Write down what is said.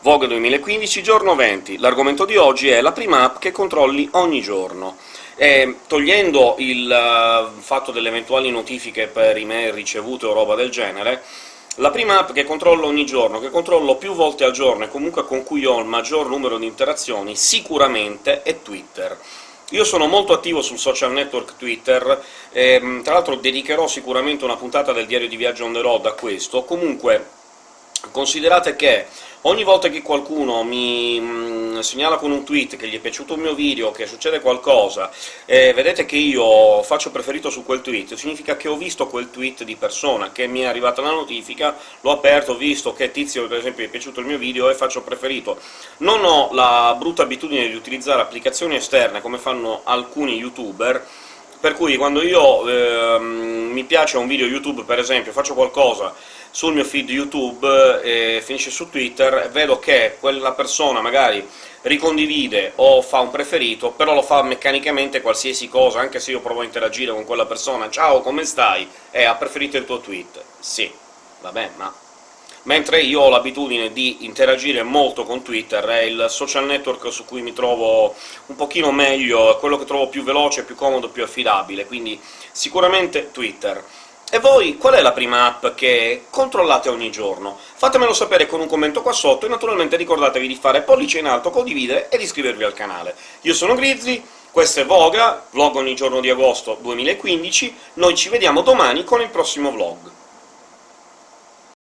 Vogue 2015, giorno 20. L'argomento di oggi è la prima app che controlli ogni giorno. E, togliendo il uh, fatto delle eventuali notifiche per email ricevute o roba del genere, la prima app che controllo ogni giorno, che controllo più volte al giorno e comunque con cui ho il maggior numero di interazioni, sicuramente è Twitter. Io sono molto attivo sul social network Twitter, e, tra l'altro dedicherò sicuramente una puntata del diario di viaggio on the road a questo. Comunque, considerate che Ogni volta che qualcuno mi mm, segnala con un tweet che gli è piaciuto il mio video, che succede qualcosa, e vedete che io faccio preferito su quel tweet, significa che ho visto quel tweet di persona, che mi è arrivata la notifica, l'ho aperto, ho visto che Tizio, per esempio, gli è piaciuto il mio video e faccio preferito. Non ho la brutta abitudine di utilizzare applicazioni esterne, come fanno alcuni youtuber, per cui quando io eh, mi piace un video YouTube, per esempio, faccio qualcosa sul mio feed YouTube e finisce su Twitter, vedo che quella persona magari ricondivide o fa un preferito, però lo fa meccanicamente qualsiasi cosa, anche se io provo a interagire con quella persona «Ciao, come stai?» e «Ha preferito il tuo tweet». Sì, vabbè, ma... Mentre io ho l'abitudine di interagire molto con Twitter, è il social network su cui mi trovo un pochino meglio, è quello che trovo più veloce, più comodo, più affidabile, quindi sicuramente Twitter. E voi qual è la prima app che controllate ogni giorno? Fatemelo sapere con un commento qua sotto, e naturalmente ricordatevi di fare pollice in alto, condividere e di iscrivervi al canale. Io sono Grizzly, questo è Voga, vlog ogni giorno di agosto 2015, noi ci vediamo domani con il prossimo vlog.